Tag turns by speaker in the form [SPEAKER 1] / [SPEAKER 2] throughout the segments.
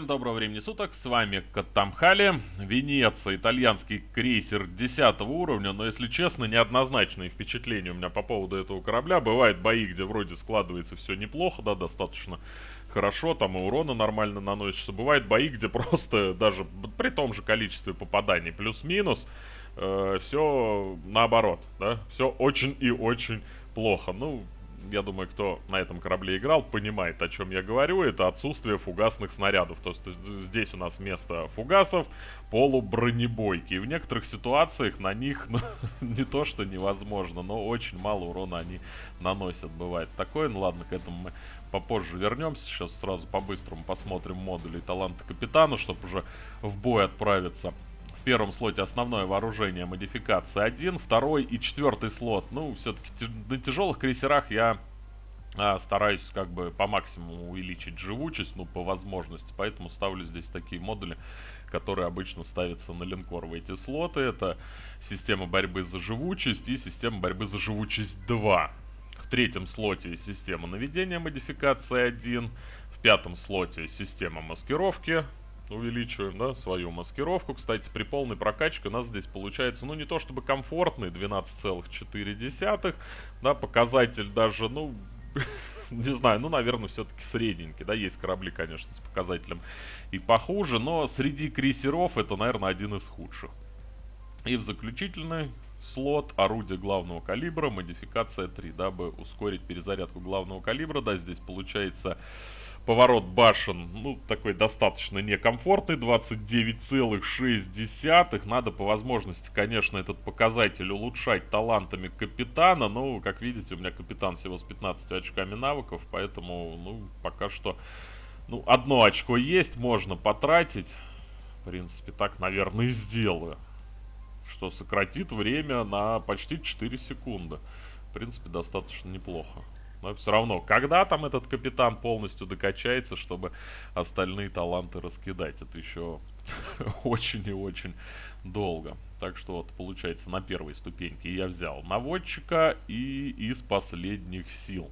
[SPEAKER 1] Всем доброго времени суток, с вами Катамхали, Венеция, итальянский крейсер 10 уровня, но если честно, неоднозначные впечатления у меня по поводу этого корабля. Бывают бои, где вроде складывается все неплохо, да, достаточно хорошо, там и урона нормально наносится. Бывают бои, где просто даже при том же количестве попаданий плюс-минус, э, все наоборот, да, все очень и очень плохо. Ну, я думаю, кто на этом корабле играл, понимает, о чем я говорю. Это отсутствие фугасных снарядов. То есть здесь у нас вместо фугасов полубронебойки. И в некоторых ситуациях на них ну, не то, что невозможно, но очень мало урона они наносят. Бывает такое. Ну ладно, к этому мы попозже вернемся. Сейчас сразу по-быстрому посмотрим модули таланта капитана, чтобы уже в бой отправиться. В первом слоте основное вооружение модификация 1, второй и четвертый слот. Ну, все-таки на тяжелых крейсерах я а, стараюсь как бы по максимуму увеличить живучесть, ну, по возможности. Поэтому ставлю здесь такие модули, которые обычно ставятся на линкор в эти слоты. Это система борьбы за живучесть и система борьбы за живучесть 2. В третьем слоте система наведения модификация 1. В пятом слоте система маскировки увеличиваем, да, свою маскировку. Кстати, при полной прокачке у нас здесь получается, ну, не то чтобы комфортный, 12,4, да, показатель даже, ну, не знаю, ну, наверное, все-таки средненький, да, есть корабли, конечно, с показателем и похуже, но среди крейсеров это, наверное, один из худших. И в заключительный слот орудие главного калибра, модификация 3, дабы ускорить перезарядку главного калибра, да, здесь получается Поворот башен, ну, такой достаточно некомфортный, 29,6. Надо по возможности, конечно, этот показатель улучшать талантами капитана. Но, как видите, у меня капитан всего с 15 очками навыков, поэтому, ну, пока что, ну, одно очко есть, можно потратить. В принципе, так, наверное, и сделаю. Что сократит время на почти 4 секунды. В принципе, достаточно неплохо. Но все равно, когда там этот капитан полностью докачается, чтобы остальные таланты раскидать, это еще очень и очень долго. Так что вот, получается, на первой ступеньке я взял наводчика и из последних сил.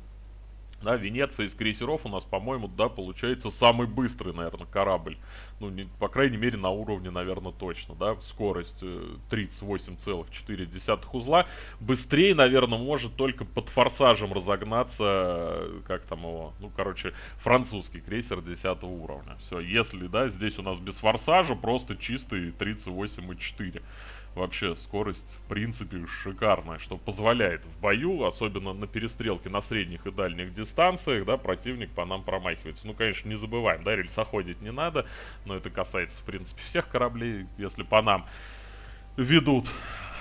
[SPEAKER 1] Да, Венеция из крейсеров у нас, по-моему, да, получается самый быстрый, наверное, корабль. Ну, не, по крайней мере, на уровне, наверное, точно, да. Скорость э, 38,4 узла. Быстрее, наверное, может только под форсажем разогнаться, э, как там его, ну, короче, французский крейсер 10 уровня. Все, если, да, здесь у нас без форсажа, просто чистый 38,4 вообще скорость в принципе шикарная, что позволяет в бою, особенно на перестрелке на средних и дальних дистанциях, да, противник по нам промахивается. Ну, конечно, не забываем, да, рельсоходить не надо, но это касается, в принципе, всех кораблей, если по нам ведут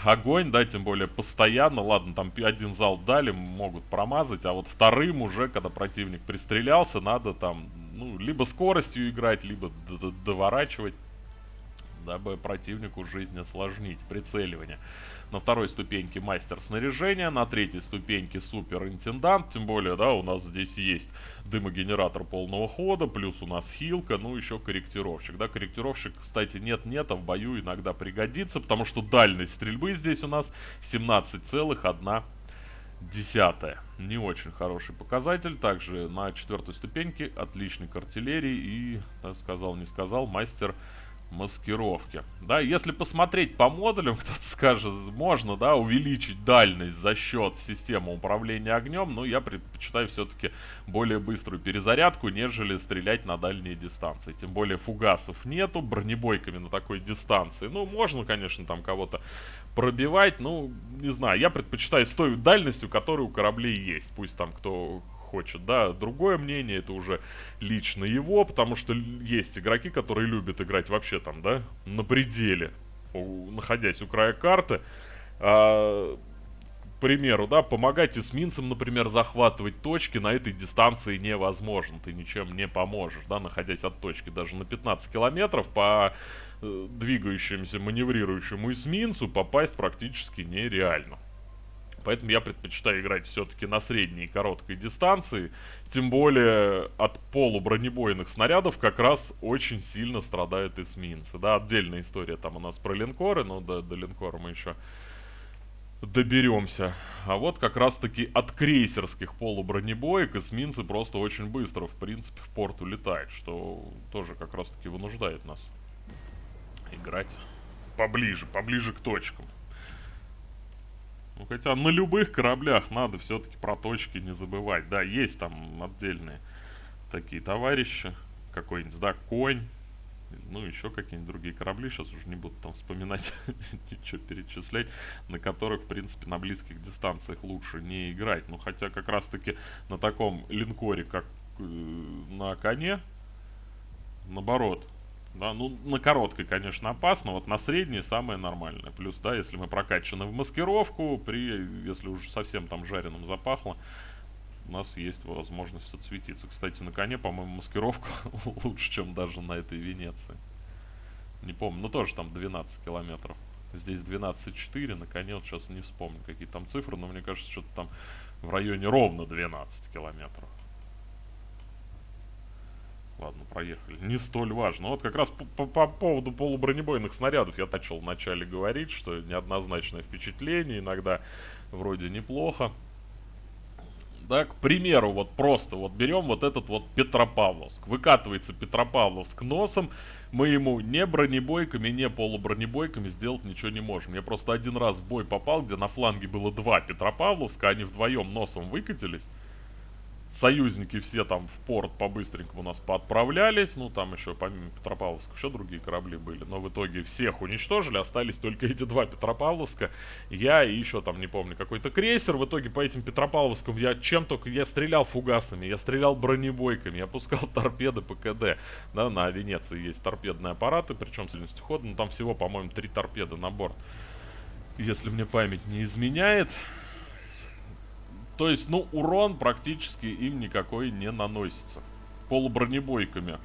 [SPEAKER 1] огонь, да, тем более постоянно, ладно, там один зал дали, могут промазать, а вот вторым уже, когда противник пристрелялся, надо там, ну, либо скоростью играть, либо доворачивать дабы противнику жизнь осложнить. Прицеливание. На второй ступеньке мастер снаряжения, на третьей ступеньке суперинтендант, тем более, да, у нас здесь есть дымогенератор полного хода, плюс у нас хилка, ну еще корректировщик, да, корректировщик, кстати, нет-нет, а в бою иногда пригодится, потому что дальность стрельбы здесь у нас 17,1 десятая. Не очень хороший показатель. Также на четвертой ступеньке отличник артиллерии и, сказал, не сказал, мастер маскировки. Да, если посмотреть по модулям, кто-то скажет, можно, да, увеличить дальность за счет системы управления огнем, но я предпочитаю все-таки более быструю перезарядку, нежели стрелять на дальние дистанции. Тем более фугасов нету, бронебойками на такой дистанции. Ну, можно, конечно, там кого-то пробивать, ну, не знаю, я предпочитаю с той дальностью, которая у кораблей есть. Пусть там кто хочет, да. Другое мнение, это уже лично его, потому что есть игроки, которые любят играть вообще там, да, на пределе, находясь у края карты. А, к примеру, да, помогать эсминцам, например, захватывать точки на этой дистанции невозможно. Ты ничем не поможешь, да, находясь от точки даже на 15 километров по э, двигающемуся, маневрирующему эсминцу попасть практически нереально. Поэтому я предпочитаю играть все-таки на средней и короткой дистанции. Тем более от полубронебойных снарядов как раз очень сильно страдают эсминцы. Да, отдельная история там у нас про линкоры, но до, до линкора мы еще доберемся. А вот как раз таки от крейсерских полубронебоек эсминцы просто очень быстро, в принципе, в порт улетают, что тоже как раз таки вынуждает нас играть поближе, поближе к точкам. Ну, хотя на любых кораблях надо все-таки про точки не забывать. Да, есть там отдельные такие товарищи. Какой-нибудь, да, конь. Ну, еще какие-нибудь другие корабли. Сейчас уже не буду там вспоминать, ничего перечислять. На которых, в принципе, на близких дистанциях лучше не играть. Ну, хотя как раз-таки на таком линкоре, как э, на коне, наоборот, да, ну, на короткой, конечно, опасно, вот на средней самое нормальное. Плюс, да, если мы прокачаны в маскировку, при, если уже совсем там жареным запахло, у нас есть возможность отсветиться. Кстати, на коне, по-моему, маскировка лучше, чем даже на этой Венеции. Не помню, ну тоже там 12 километров. Здесь 12,4, на коне вот сейчас не вспомню, какие там цифры, но мне кажется, что-то там в районе ровно 12 километров. Ладно, проехали. Не столь важно. Вот как раз по, по, по поводу полубронебойных снарядов я начал вначале говорить, что неоднозначное впечатление, иногда вроде неплохо. Да, к примеру, вот просто вот берем вот этот вот Петропавловск. Выкатывается Петропавловск носом, мы ему не бронебойками, не полубронебойками сделать ничего не можем. Я просто один раз в бой попал, где на фланге было два Петропавловска, они вдвоем носом выкатились союзники все там в порт по-быстренькому нас поотправлялись. Ну, там еще, помимо Петропавловска, еще другие корабли были. Но в итоге всех уничтожили, остались только эти два Петропавловска. Я и еще там, не помню, какой-то крейсер. В итоге по этим Петропавловскам я чем только... Я стрелял фугасами, я стрелял бронебойками, я пускал торпеды ПКД. Да, на Венеции есть торпедные аппараты, причем с дальностью хода. Ну, там всего, по-моему, три торпеды на борт. Если мне память не изменяет. То есть, ну, урон практически им никакой не наносится. Полубронебойками.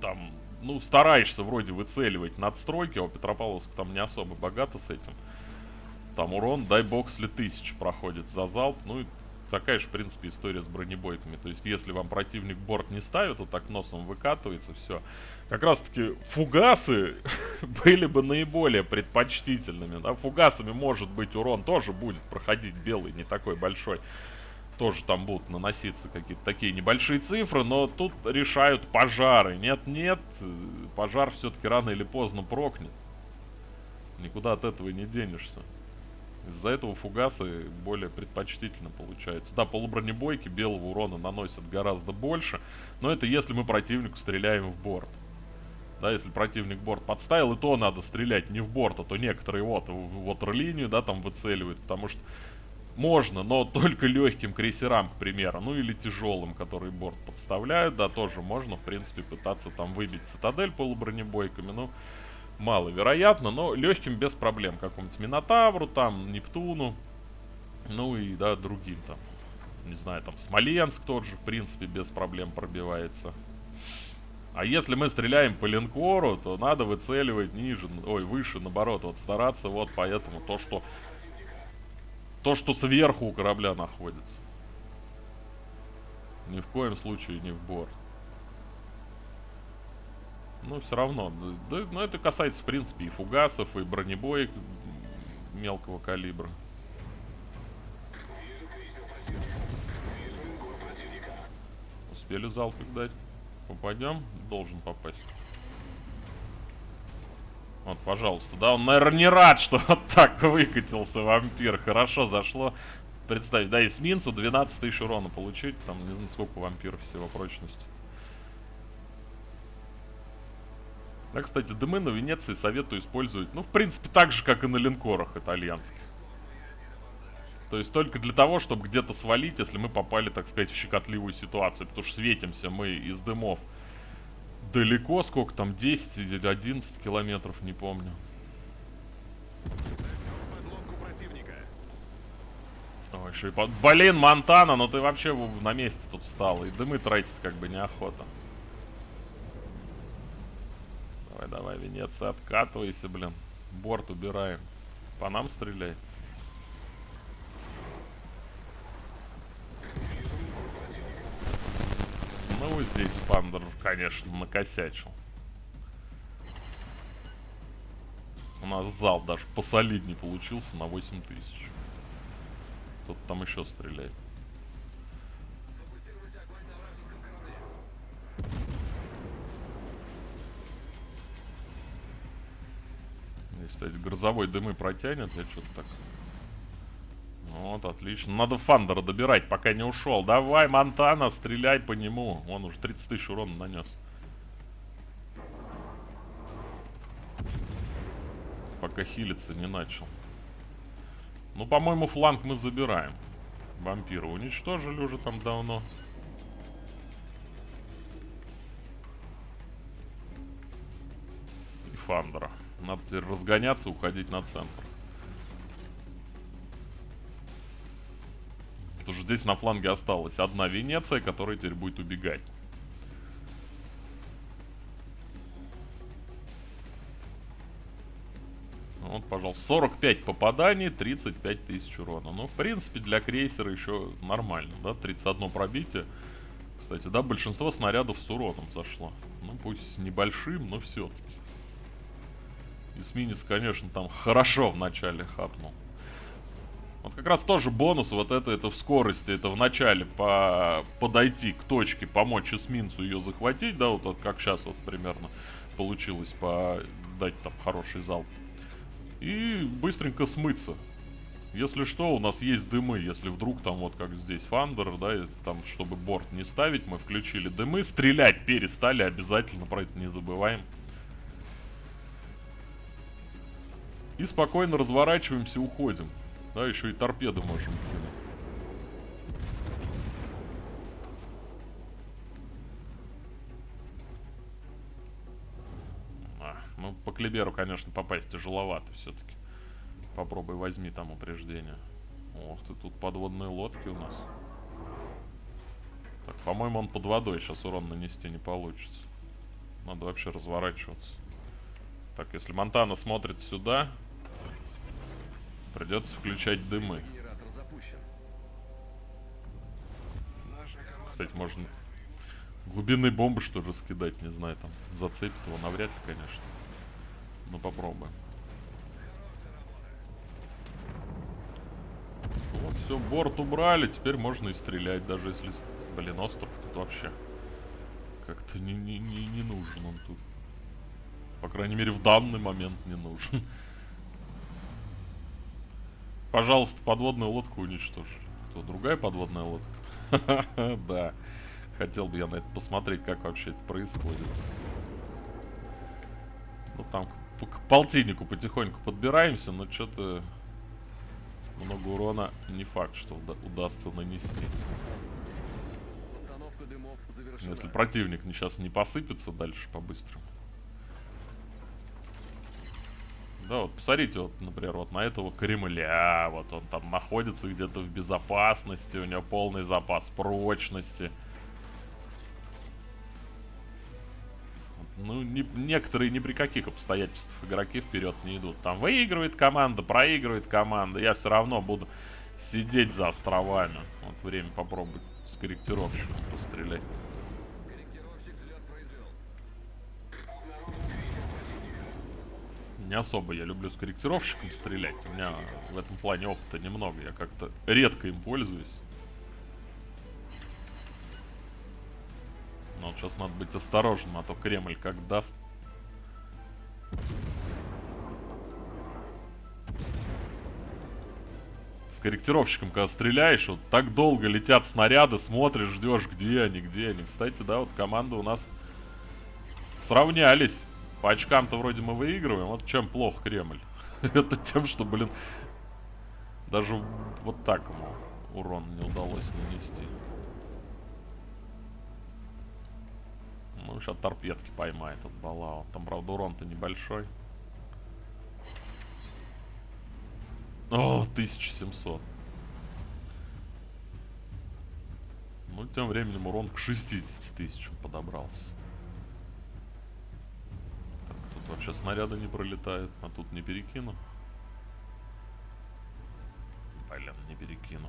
[SPEAKER 1] Там, ну, стараешься вроде выцеливать надстройки, а у Петропавловска там не особо богато с этим. Там урон, дай бог, если тысяч проходит за залп. Ну, и такая же, в принципе, история с бронебойками. То есть, если вам противник борт не ставит, вот так носом выкатывается, все как раз таки фугасы были бы наиболее предпочтительными. Да? Фугасами может быть урон тоже будет проходить белый, не такой большой. Тоже там будут наноситься какие-то такие небольшие цифры, но тут решают пожары. Нет-нет, пожар все-таки рано или поздно прокнет. Никуда от этого не денешься. Из-за этого фугасы более предпочтительно получаются. Да, полубронебойки белого урона наносят гораздо больше, но это если мы противнику стреляем в борт. Да, если противник борт подставил, и то надо стрелять не в борт, а то некоторые вот в ватерлинию, да, там выцеливают, потому что можно, но только легким крейсерам, к примеру, ну или тяжелым, которые борт подставляют, да, тоже можно, в принципе, пытаться там выбить цитадель полубронебойками, ну, маловероятно, но легким без проблем, какому-нибудь Минотавру, там, Нептуну, ну и, да, другим там, не знаю, там, Смоленск тот же, в принципе, без проблем пробивается. А если мы стреляем по линкору, то надо выцеливать ниже, ой, выше, наоборот, вот стараться вот поэтому то, что то, что сверху у корабля находится. Ни в коем случае не в борт. Ну, все равно. Да, но ну, это касается, в принципе, и фугасов, и бронебоек мелкого калибра. Успели залпик дать? Попадем? Должен попасть. Вот, пожалуйста. Да, он, наверное, не рад, что вот так выкатился вампир. Хорошо зашло. Представь, да, эсминцу 12 тысяч урона получить. Там, не знаю, сколько вампиров всего прочности. Да, кстати, дымы на Венеции советую использовать, ну, в принципе, так же, как и на линкорах итальянских. То есть только для того, чтобы где-то свалить, если мы попали, так сказать, в щекотливую ситуацию. Потому что светимся мы из дымов далеко, сколько там, 10 или 11 километров, не помню. Ой, еще и под... Блин, Монтана, ну ты вообще на месте тут встал. И дымы тратить как бы неохота. Давай, давай, Венеция, откатывайся, блин. Борт убираем. По нам стреляй. Здесь Пандер, конечно, накосячил. нас зал даже посолиднее получился на 8 тысяч. Кто-то там еще стреляет. Кстати, грозовой дымы протянет, я что-то так... Вот, отлично. Надо Фандера добирать, пока не ушел. Давай, Монтана, стреляй по нему. Он уже 30 тысяч урона нанес. Пока хилиться не начал. Ну, по-моему, фланг мы забираем. Вампира уничтожили уже там давно. И Фандера. Надо теперь разгоняться, уходить на центр. Потому что здесь на фланге осталась одна Венеция, которая теперь будет убегать. Вот, пожалуйста, 45 попаданий, 35 тысяч урона. Ну, в принципе, для крейсера еще нормально, да, 31 пробитие. Кстати, да, большинство снарядов с уроном зашло. Ну, пусть с небольшим, но все-таки. Эсминец, конечно, там хорошо в начале хапнул. Вот как раз тоже бонус вот это, это в скорости, это в начале по, подойти к точке, помочь эсминцу ее захватить, да, вот, вот как сейчас вот примерно получилось по дать там хороший залп. И быстренько смыться. Если что, у нас есть дымы, если вдруг там вот как здесь Фандер, да, там чтобы борт не ставить, мы включили дымы, стрелять перестали обязательно, про это не забываем. И спокойно разворачиваемся, уходим. Да, еще и торпеды можем кинуть. А, ну, по Клиберу, конечно, попасть тяжеловато все-таки. Попробуй возьми там упреждение. Ох ты, тут подводные лодки у нас. Так, по-моему, он под водой сейчас урон нанести не получится. Надо вообще разворачиваться. Так, если Монтана смотрит сюда, Придется включать дымы. Кстати, можно глубинные бомбы что ли раскидать, не знаю, там зацепит его навряд ли, конечно. Но попробуем. Вот, все, борт убрали, теперь можно и стрелять, даже если... Блин, остров тут вообще как-то не, не, не, не нужен он тут. По крайней мере, в данный момент не нужен. Пожалуйста, подводную лодку уничтожили. Кто, другая подводная лодка? Да. Хотел бы я на это посмотреть, как вообще это происходит. Ну, там к, полтиннику потихоньку подбираемся, но что-то много урона не факт, что уда удастся нанести. Если противник сейчас не посыпется дальше по-быстрому. Да, вот посмотрите, вот, например, вот на этого Кремля, вот он там находится где-то в безопасности, у него полный запас прочности. Ну, не, некоторые ни при каких обстоятельствах игроки вперед не идут. Там выигрывает команда, проигрывает команда. Я все равно буду сидеть за островами. Вот время попробовать с корректировщиком пострелять. Не особо я люблю с корректировщиком стрелять. У меня в этом плане опыта немного. Я как-то редко им пользуюсь. Но вот сейчас надо быть осторожным, а то Кремль как даст. С корректировщиком, когда стреляешь, вот так долго летят снаряды, смотришь, ждешь, где они, где они. Кстати, да, вот команды у нас сравнялись. По очкам-то вроде мы выигрываем. Вот чем плохо Кремль. Это тем, что, блин, даже вот так ему урон не удалось нанести. Ну, сейчас торпедки поймает от Балао. Там, правда, урон-то небольшой. О, 1700. Ну, тем временем урон к 60 тысячам подобрался. Вообще снаряды не пролетают, а тут не перекину. Блин, не перекину.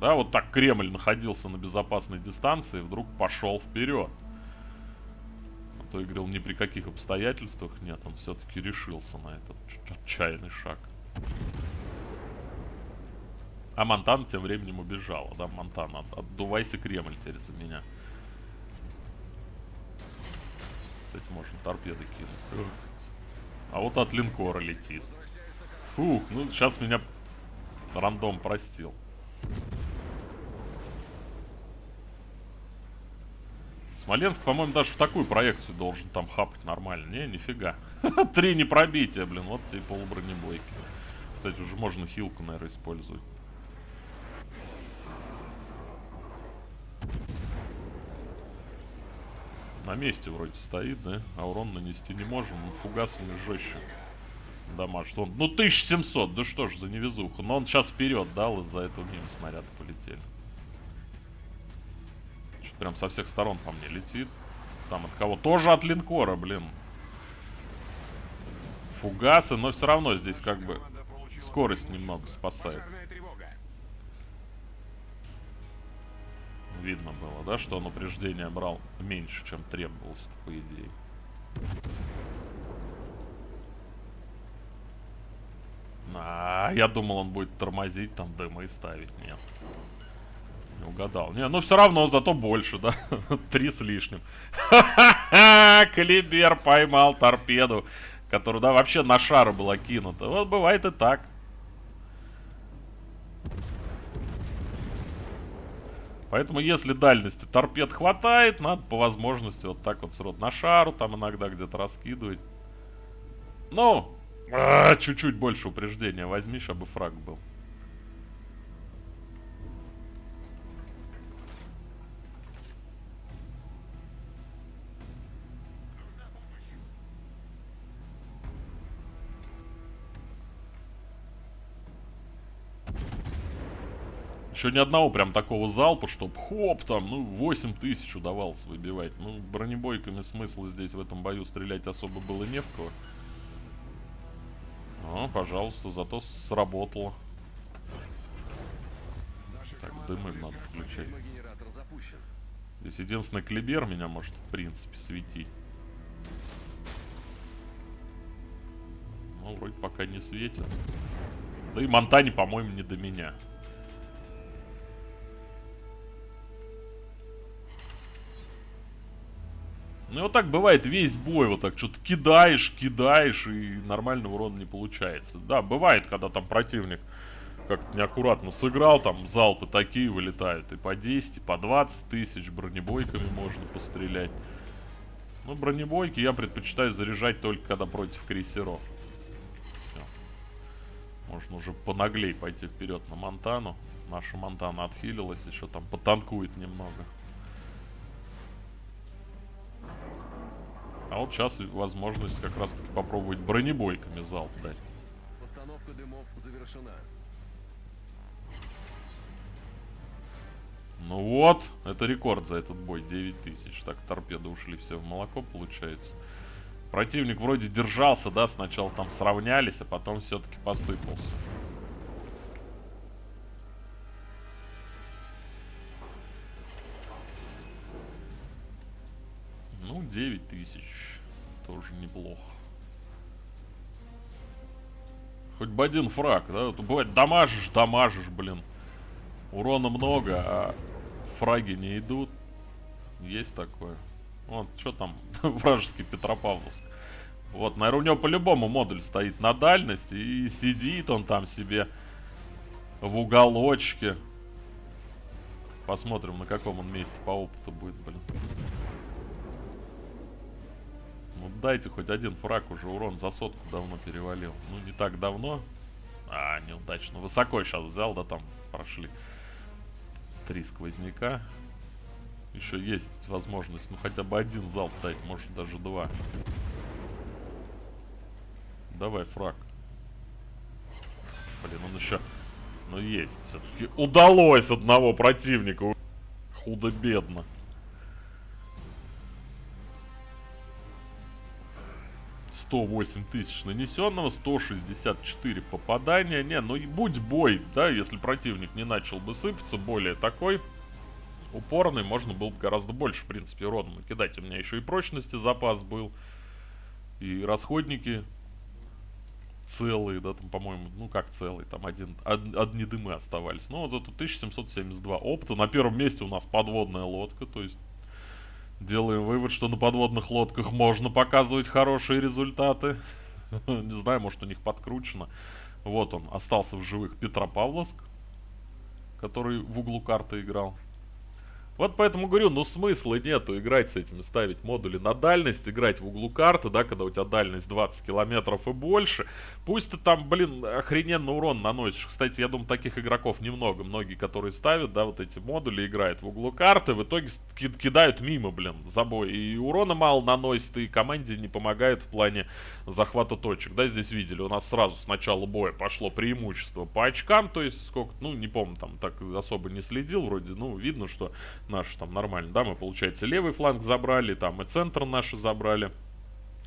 [SPEAKER 1] Да, вот так Кремль находился на безопасной дистанции, вдруг пошел вперед. то я ни при каких обстоятельствах нет, он все-таки решился на этот отчаянный шаг. А Монтана тем временем убежала, да, Монтана, от, отдувайся Кремль теперь за меня. Кстати, можно торпеды кинуть. А вот от линкора летит. Фух, ну сейчас меня рандом простил. Смоленск, по-моему, даже в такую проекцию должен там хапать нормально. Не, нифига. Три не пробития, блин. Вот тебе полубронебойки. Кстати, уже можно хилку, наверное, использовать. На месте вроде стоит, да? А урон нанести не можем. Фугасами жестче дамаж. Он, ну 1700, да что ж за невезуха. Но он сейчас вперед дал, из-за этого мимо снаряды полетели. Что-то прям со всех сторон по мне летит. Там от кого? Тоже от линкора, блин. Фугасы, но все равно здесь как бы скорость немного спасает. Видно было, да, что он упреждение брал меньше, чем требовалось, по идее. А, я думал, он будет тормозить, там дымы ставить. Нет. Не угадал. Не, ну все равно, зато больше, да? Три с лишним. Ха-ха-ха! Калибер поймал торпеду, которая, да, вообще на шар была кинута. Вот бывает и так. Поэтому, если дальности торпед хватает, надо по возможности вот так вот срод на шару, там иногда где-то раскидывать. Ну, а, чуть-чуть больше упреждения возьми, чтобы фраг был. Еще ни одного прям такого залпа, чтоб хоп там, ну 8 тысяч удавалось выбивать. Ну бронебойками смысла здесь в этом бою стрелять особо было не в кого. А, пожалуйста, зато сработало. Так, дымы надо включать. Здесь единственный клибер меня может, в принципе, светить. Ну, вроде пока не светит. Да и Монтане, по-моему, не до меня. Ну и вот так бывает весь бой, вот так что-то кидаешь, кидаешь, и нормального урона не получается. Да, бывает, когда там противник как-то неаккуратно сыграл, там залпы такие вылетают, и по 10, и по 20 тысяч, бронебойками можно пострелять. Ну, бронебойки я предпочитаю заряжать только когда против крейсеров. Все. Можно уже понаглей пойти вперед на Монтану. Наша Монтана отхилилась, еще там потанкует немного. А вот сейчас возможность как раз таки попробовать бронебойками залп дать. Постановка дымов завершена. Ну вот, это рекорд за этот бой, 9000. Так, торпеды ушли все в молоко, получается. Противник вроде держался, да, сначала там сравнялись, а потом все-таки посыпался. Тысяч. Тоже неплохо. Хоть бы один фраг, да? Тут бывает, дамажишь, дамажишь, блин. Урона много, а фраги не идут. Есть такое. Вот, что там, вражеский Петропавловск. Вот, наверное, у него по-любому модуль стоит на дальности. И сидит он там себе в уголочке. Посмотрим, на каком он месте по опыту будет, блин. Ну дайте хоть один фраг, уже урон за сотку давно перевалил. Ну не так давно. А, неудачно. Высоко сейчас взял, да там прошли три сквозняка. Еще есть возможность, ну хотя бы один залп дать, может даже два. Давай, фраг. Блин, он еще... Ну есть, все-таки удалось одного противника. Худо-бедно. 108 тысяч нанесенного, 164 попадания. Не, ну и будь бой, да, если противник не начал бы сыпаться, более такой, упорный, можно было бы гораздо больше, в принципе, урона накидать. У меня еще и прочности запас был, и расходники целые, да, там, по-моему, ну как целые, там один, од, одни дымы оставались. Но вот зато 1772 опыта. На первом месте у нас подводная лодка, то есть делаем вывод, что на подводных лодках можно показывать хорошие результаты. Не знаю, может у них подкручено. Вот он, остался в живых Петропавловск, который в углу карты играл. Вот поэтому говорю, ну смысла нету играть с этими, ставить модули на дальность, играть в углу карты, да, когда у тебя дальность 20 километров и больше. Пусть ты там, блин, охрененно урон наносишь. Кстати, я думаю, таких игроков немного. Многие, которые ставят, да, вот эти модули, играют в углу карты, в итоге кидают мимо, блин, забой. И урона мало наносит, и команде не помогает в плане захвата точек. Да, здесь видели, у нас сразу с начала боя пошло преимущество по очкам, то есть сколько, ну, не помню, там так особо не следил, вроде, ну, видно, что наши там нормально, да, мы, получается, левый фланг забрали, там и центр наши забрали.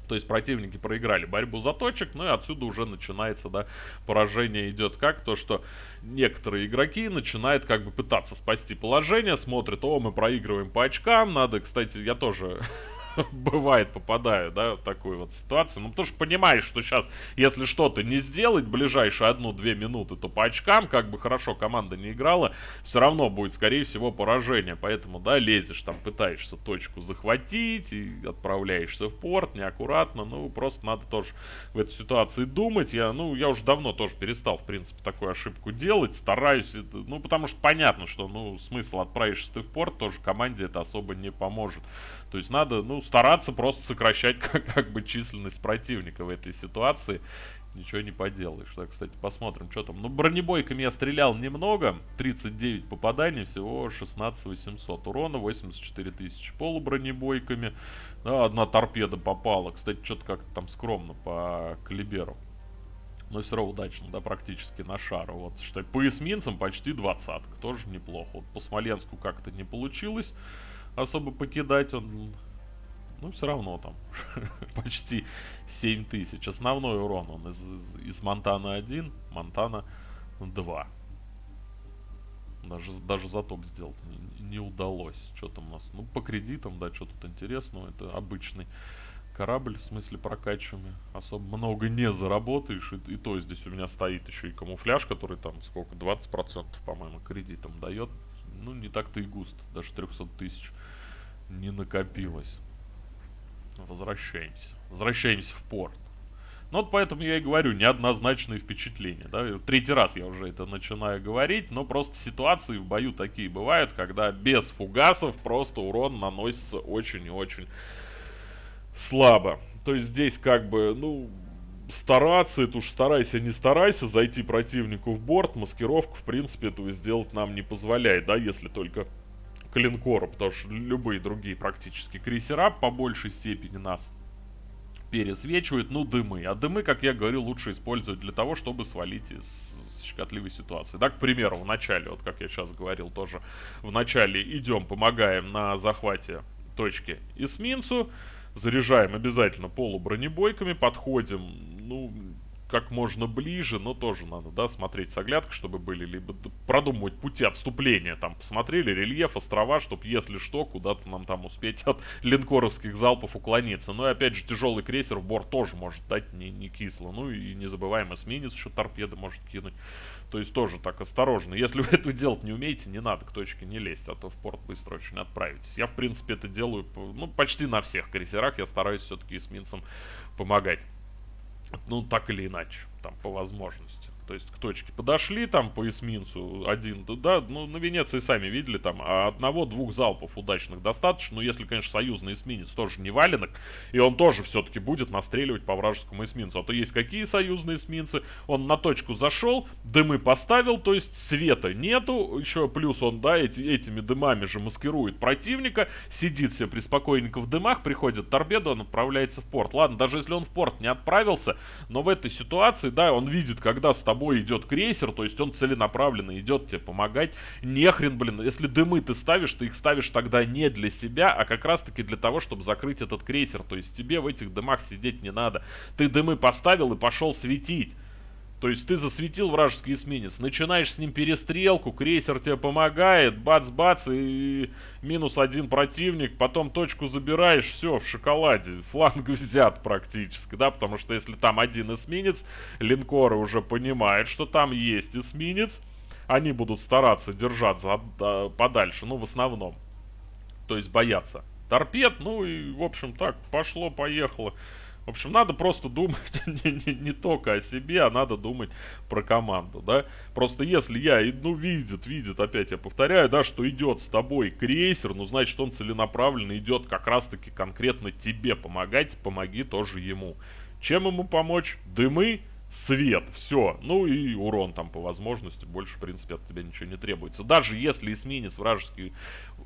[SPEAKER 1] То есть противники проиграли борьбу за точек, ну и отсюда уже начинается, да, поражение идет как то, что некоторые игроки начинают как бы пытаться спасти положение, смотрят, о, мы проигрываем по очкам, надо, кстати, я тоже бывает, попадаю, да, в такую вот ситуацию. Ну, потому что понимаешь, что сейчас, если что-то не сделать ближайшие одну-две минуты, то по очкам, как бы хорошо команда не играла, все равно будет, скорее всего, поражение. Поэтому, да, лезешь там, пытаешься точку захватить и отправляешься в порт неаккуратно. Ну, просто надо тоже в этой ситуации думать. Я, ну, я уже давно тоже перестал, в принципе, такую ошибку делать. Стараюсь, ну, потому что понятно, что, ну, смысл отправишься ты в порт, тоже команде это особо не поможет. То есть надо, ну, стараться просто сокращать как, как бы численность противника в этой ситуации. Ничего не поделаешь. Так, кстати, посмотрим, что там. Ну, бронебойками я стрелял немного. 39 попаданий, всего 16 800 урона, 84 тысячи полубронебойками. Да, одна торпеда попала. Кстати, что-то как-то там скромно по калиберу. Но все равно удачно, да, практически на шару. Вот, что по эсминцам почти двадцатка, тоже неплохо. Вот по Смоленску как-то не получилось особо покидать он, ну, все равно там почти 7 тысяч. Основной урон он из, из, Монтана 1, Монтана 2. Даже, даже затоп сделать не, не удалось. Что там у нас? Ну, по кредитам, да, что тут интересного. Это обычный корабль, в смысле прокачиваемый. Особо много не заработаешь. И, и то здесь у меня стоит еще и камуфляж, который там сколько, 20% по-моему кредитом дает. Ну, не так-то и густо, даже 300 тысяч не накопилось. Возвращаемся. Возвращаемся в порт. Ну вот поэтому я и говорю, неоднозначные впечатления. Да? Третий раз я уже это начинаю говорить, но просто ситуации в бою такие бывают, когда без фугасов просто урон наносится очень и очень слабо. То есть здесь как бы, ну, стараться, это уж старайся, не старайся, зайти противнику в борт, маскировку, в принципе, этого сделать нам не позволяет, да, если только линкору, потому что любые другие практически крейсера по большей степени нас пересвечивают, ну, дымы. А дымы, как я говорил, лучше использовать для того, чтобы свалить из щекотливой ситуации. Да, к примеру, в начале, вот как я сейчас говорил тоже, в начале идем, помогаем на захвате точки эсминцу, заряжаем обязательно полубронебойками, подходим, ну, как можно ближе, но тоже надо, да, смотреть с оглядкой, чтобы были, либо продумывать пути отступления, там, посмотрели рельеф, острова, чтобы, если что, куда-то нам там успеть от линкоровских залпов уклониться. Ну и опять же, тяжелый крейсер в борт тоже может дать не, не кисло. Ну и не забываем, эсминец еще торпеды может кинуть. То есть тоже так осторожно. Если вы это делать не умеете, не надо к точке не лезть, а то в порт быстро очень отправитесь. Я, в принципе, это делаю, ну, почти на всех крейсерах. Я стараюсь все-таки эсминцам помогать ну, так или иначе, там, по возможности. То есть к точке подошли, там по эсминцу один, да, ну на Венеции сами видели, там а одного-двух залпов удачных достаточно, но если, конечно, союзный эсминец тоже не валенок, и он тоже все-таки будет настреливать по вражескому эсминцу. А то есть какие союзные эсминцы, он на точку зашел, дымы поставил, то есть света нету, еще плюс он, да, эти, этими дымами же маскирует противника, сидит себе приспокойненько в дымах, приходит торпеда, он отправляется в порт. Ладно, даже если он в порт не отправился, но в этой ситуации, да, он видит, когда с тобой тобой идет крейсер, то есть он целенаправленно идет тебе помогать. Нехрен, блин, если дымы ты ставишь, ты их ставишь тогда не для себя, а как раз таки для того, чтобы закрыть этот крейсер. То есть тебе в этих дымах сидеть не надо. Ты дымы поставил и пошел светить. То есть ты засветил вражеский эсминец, начинаешь с ним перестрелку, крейсер тебе помогает, бац-бац, и минус один противник, потом точку забираешь, все, в шоколаде, фланг взят практически, да, потому что если там один эсминец, линкоры уже понимают, что там есть эсминец, они будут стараться держаться а, подальше, ну, в основном, то есть бояться. Торпед, ну и, в общем, так, пошло-поехало. В общем, надо просто думать не, не, не только о себе, а надо думать про команду, да. Просто если я, ну, видит, видит, опять я повторяю, да, что идет с тобой крейсер, ну, значит, он целенаправленно идет как раз-таки конкретно тебе помогать, помоги тоже ему. Чем ему помочь? Дымы, свет, все. Ну и урон там по возможности, больше, в принципе, от тебя ничего не требуется. Даже если эсминец вражеский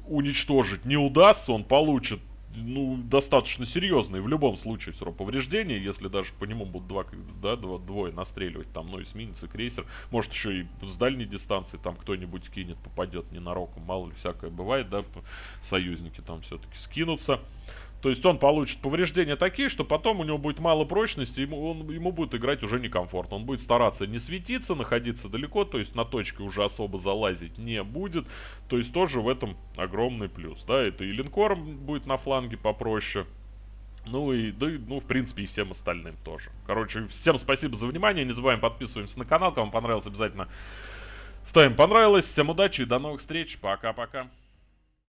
[SPEAKER 1] уничтожить не удастся, он получит ну, достаточно серьезные в любом случае все равно повреждения, если даже по нему будут два, да, два, двое настреливать, там, ну, эсминец и крейсер, может еще и с дальней дистанции там кто-нибудь кинет, попадет ненароком, мало ли всякое бывает, да, союзники там все-таки скинутся. То есть он получит повреждения такие, что потом у него будет мало прочности, ему, он, ему будет играть уже некомфортно. Он будет стараться не светиться, находиться далеко, то есть на точке уже особо залазить не будет. То есть тоже в этом огромный плюс. Да, это и линкором будет на фланге попроще. Ну и, да, ну, в принципе, и всем остальным тоже. Короче, всем спасибо за внимание. Не забываем подписываемся на канал. Кому понравилось, обязательно ставим понравилось. Всем удачи и до новых встреч. Пока-пока.